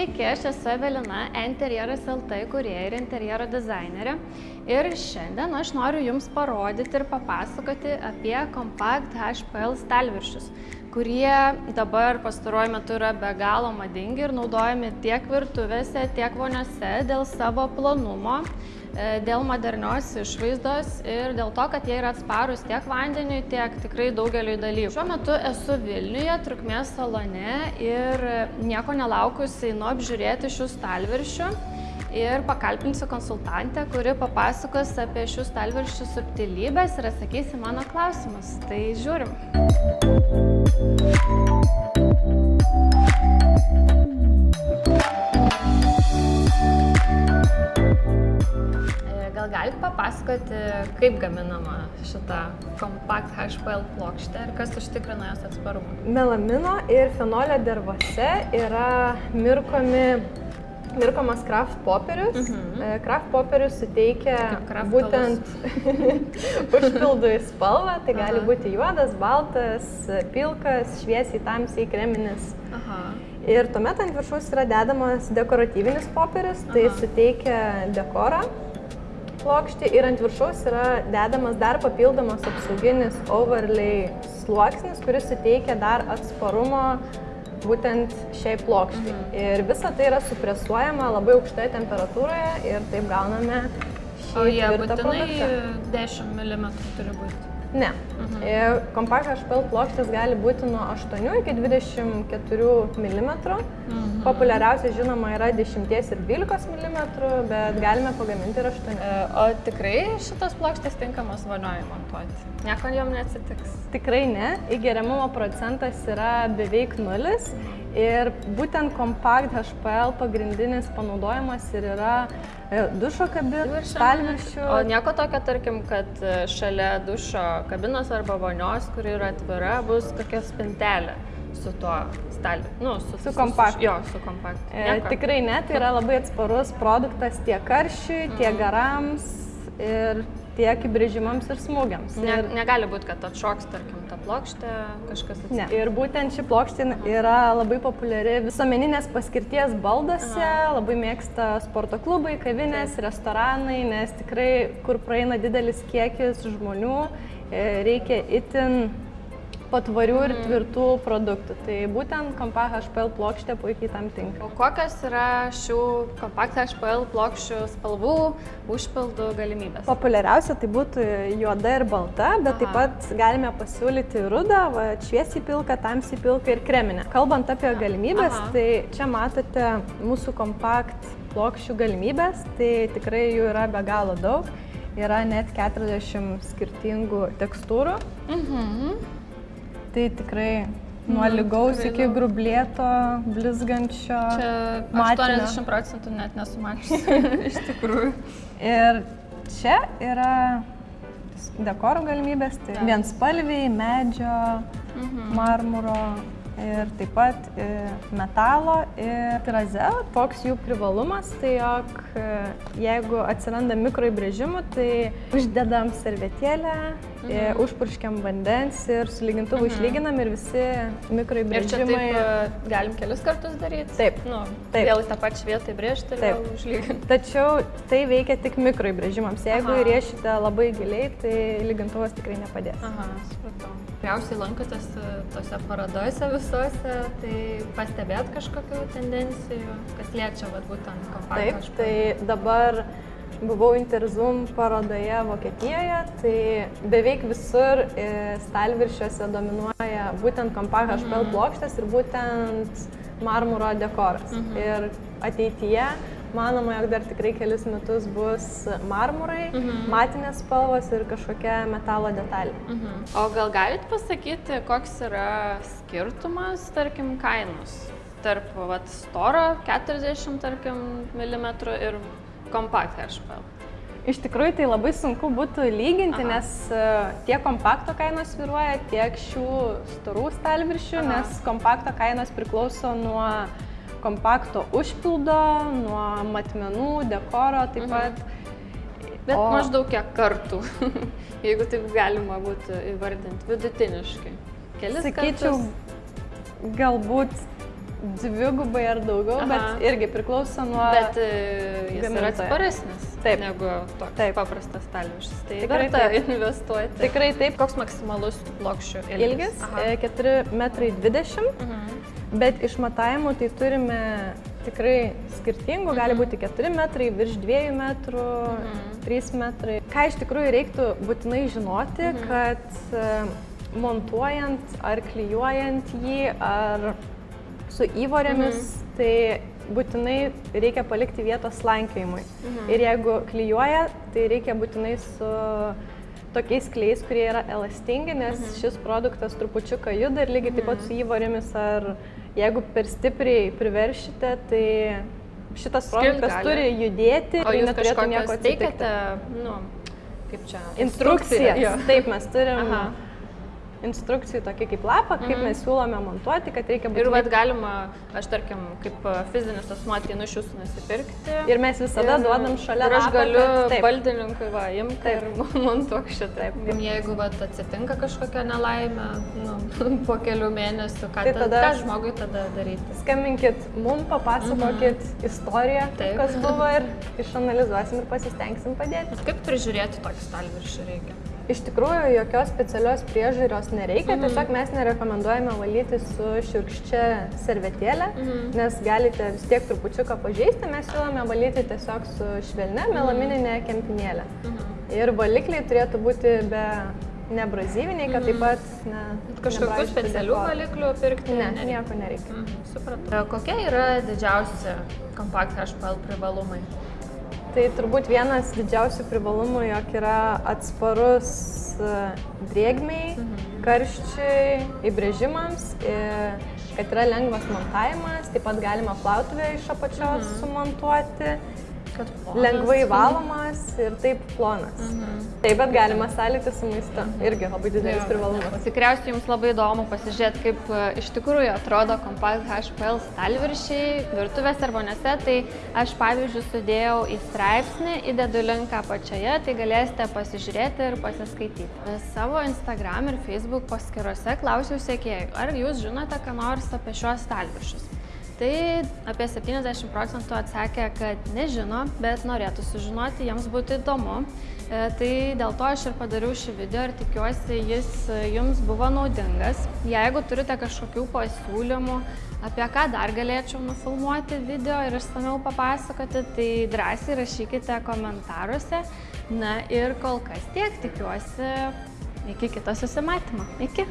Sveiki, aš esu Evelina, Interjeras LT kurieja ir interjero dizainerė. Ir šiandien aš noriu Jums parodyti ir papasakoti apie Compact HPL stalviršius, kurie dabar pastaruoju metu yra be galo madingi ir naudojami tiek virtuvėse, tiek voniose dėl savo plonumo, e, dėl modernios išvaizdos ir dėl to, kad jie yra atsparus tiek vandeniui, tiek tikrai daugeliu dalykų. Šiuo metu esu Vilniuje, trukmės salone ir nieko nelaukusi einu apžiūrėti šių stalviršių ir pakalbinsiu konsultantę, kuri papasakos apie šių stalviršių subtilybės ir atsakys į mano klausimus. Tai žiūrim. E, gal galite papasakoti, kaip gaminama šita Compact HPL plokštė ir kas užtikrina jos atsparumą? Melamino ir fenolio dervose yra mirkomi mirkomas kraft popierius. Mhm. E, Kraft popierius suteikia Kraft būtent užpildui spalvą, tai gali Aha. būti juodas, baltas, pilkas, šviesiai tamsiai kreminis. Aha. Ir tuomet ant viršaus yra dedamas dekoratyvinis popierius, tai Aha. suteikia dekorą plokštį ir ant viršaus yra dedamas dar papildomas apsauginis overlay sluoksnis, kuris suteikia dar atsparumo būtent šiai plokščiai. Ir visa tai yra supresuojama labai aukštoje temperatūroje ir taip gauname šį O jie būtinai produktą. 10 mm turi būti. Ne. Mhm. Ir Compact HPL plokštės gali būti nuo 8 iki 24 mm. Mhm. Populiariausia žinoma yra 10 ir 12 mm, bet galime pagaminti ir 8. E, O tikrai šitas plokštės tinkamas vonioj montuoti? Nieko jom neatsitiks. Tikrai ne, įgeriamumo procentas yra beveik nulis ir būtent Compact HPL pagrindinis panaudojimas ir yra e, dušo kabinų, stalviršių. O nieko tokio, tarkim, kad e, šalia dušo kabinos arba vonios, kuri yra atvira, bus kokia spintelė su tuo stalviu. Nu, su, Su Compact. Jo, su kompakt. E, tikrai ne, tai yra labai atsparus produktas tiek karščiui, tiek garams ir tiek įbrėžimams ir smūgiams. Ne, Ir, negali būti, kad atšoks, tarkim, plokštę, kažkas ne. atsitiks. ir būtent ši plokštė yra labai populiari visuomeninės paskirties balduose, labai mėgsta sporto klubai, kavinės, restoranai, nes tikrai, kur praeina didelis kiekis žmonių, e, reikia itin patvarių ir tvirtų produktų. Tai būtent Compact HPL plokštė puikiai tam tinka. O kokios yra šių kompakt HPL plokščių spalvų užpildų galimybės? Populiariausia tai būtų juoda ir balta, bet taip Aha. pat galime pasiūlyti rudą, va, šviesiai pilką, tamsiai pilką ir kreminę. Kalbant apie galimybės, Aha. tai čia matote mūsų kompakt plokščių galimybės, tai tikrai jų yra be galo daug. Yra net 40 skirtingų tekstūrų. Mhm. Tai tikrai nuo Mhm, lygaus iki grublėto, blizgančio. Čia matinio. 80 procentų net nesumačius. Iš tikrųjų. Ir čia yra dekoro galimybės, tai vienspalviai, medžio, Mhm. marmuro ir taip pat e, metalo ir trazel. Toks jų privalumas, tai jog e, jeigu atsiranda mikroįbrėžimų, tai uždedam servetėlę, mhm. užpurškiam vandens ir su lygintuvu Mhm. išlyginam ir visi Ir čia taip mikroįbrėžimai. e, galim kelis kartus daryti? Taip. Nu, Taip. Vėl tą pačią vietą įbrėžti ir Taip. vėl užlyginti. Tačiau tai veikia tik mikroįbrėžimams. Jeigu įrėšite labai giliai, tai lygintuvas tikrai nepadės. Aha, supratau. Tikriausiai lankotės e, tose parodose visose, tai pastebėt kažkokių tendencijų, kas liečia vat, būtent Taip, kompaniją. tai dabar buvau Interzum parodoje Vokietijoje, tai beveik visur e, stalviršiuose dominuoja būtent Compact HPL plokštės ir būtent marmuro dekoras. Mhm. Ir ateityje manoma, jog dar tikrai kelis metus bus marmurai, Mhm. matinės spalvos ir kažkokia metalo detalė. Mhm. O gal galit pasakyti, koks yra skirtumas, tarkim, kainos tarp vat, storo 40 tarkim, mm ir kompakt HPL? Iš tikrųjų, tai labai sunku būtų lyginti, Aha. nes e, tiek kompakto kainos sviruoja, tiek šių storų stalviršių, Aha. nes kompakto kainos priklauso nuo kompakto užpildo, nuo matmenų, dekoro taip Mhm. pat. Bet O- maždaug kiek kartų, jeigu taip galima būtų įvardinti vidutiniškai. Kelis Sakyčiau, kartus. galbūt dvigubai ar daugiau, Aha. bet irgi priklauso nuo... Bet e, jis yra gamintojo. atsparesnis Taip. negu toks Taip. paprastas stalviršis. Tai Tikrai verta taip. investuoti. Tikrai taip. Koks maksimalus plokščių ilgis? Ilgis Aha. e, 4 metrai 20 Mhm. Bet iš matavimų tai turime tikrai skirtingų, gali būti 4 metrai, virš 2 metrų, 3 metrai. Ką iš tikrųjų reiktų būtinai žinoti, kad e, montuojant ar klyjuojant jį, ar su įvorėmis, tai būtinai reikia palikti vietos slankiojimui. Ir jeigu klyjuoja, tai reikia būtinai su tokiais kleis, kurie yra elastingi, nes šis produktas trupučiuką juda ir lygiai taip pat su įvorėmis, ar jeigu per stipriai priveršite, tai šitas produktas turi judėti O jūs neturėtų nieko teikiate, nu, kaip čia? Instrukcijas. Jo. Taip, mes turim Aha. Instrukcijų tokį kaip lapą, kaip mes siūlome montuoti, kad reikia Ir būtinai vad galima, aš tarkim, kaip e, fizinis asmuo ateinu iš jūsų nusipirkti. Ir mes visada Ir- duodam šalia Ir aš lapą, galiu taip. baldininkui va, imti Taip. ir montuok šitaip. Jeigu va, atsitinka kažkokia nelaimė, nu, po kelių mėnesių, ką, Tai tada, tada- ką žmogui tada daryti? Skambinkit mum, papasakokit istoriją, Mhm. Taip. kas buvo ir išanalizuosim ir pasistengsim padėti. Kaip prižiūrėti tokį stalviršį reikia? Iš tikrųjų, jokios specialios priežiūros nereikia, Mhm. tiesiog mes nerekomenduojame valyti su šiurkščia servetėlė, Mhm. nes galite vis tiek trupučiuką pažeisti, mes siūlome valyti tiesiog su švelnia Mhm. melamininė kempinėlė. Ir valikliai turėtų būti be nebrazyviniai, kad taip pat ne, Mhm. Kažkokių specialių valiklių pirkti? Ne, nereikia? nieko nereikia. Mhm, Supratau. Kokie yra didžiausi kompakt HPL privalumai? Tai turbūt vienas didžiausių privalumų, jog yra atsparus e, drėgmiai, karščiui, įbrėžimams, kad yra lengvas montavimas, taip pat galima plautuvę iš apačios sumontuoti, Kad lengvai valomas ir taip plonas. Mhm. Taip pat galima sąlyti su maistu, irgi labai didelis privalumas. Tikriausiai jums labai įdomu pasižiūrėti, kaip e, iš tikrųjų atrodo Compact HPL stalviršiai virtuvės ar vonėse. Tai aš pavyzdžiui sudėjau į straipsnį, įdedu linką apačioje, tai galėsite pasižiūrėti ir pasiskaityti. E, Savo Instagram ir Facebook paskyrose klausiau sėkėjų, ar jūs žinote ką nors apie šiuos stalviršius. Tai apie 70 procentų atsakė, kad nežino, bet norėtų sužinoti, jiems būtų įdomu. E, Tai dėl to aš ir padariau šį video ir tikiuosi jis e, jums buvo naudingas. Jeigu turite kažkokių pasiūlymų, apie ką dar galėčiau nufilmuoti video ir išsameu papasakoti, tai drąsiai rašykite komentaruose. Na ir kol kas tiek, tikiuosi iki kito susimatymo. Iki.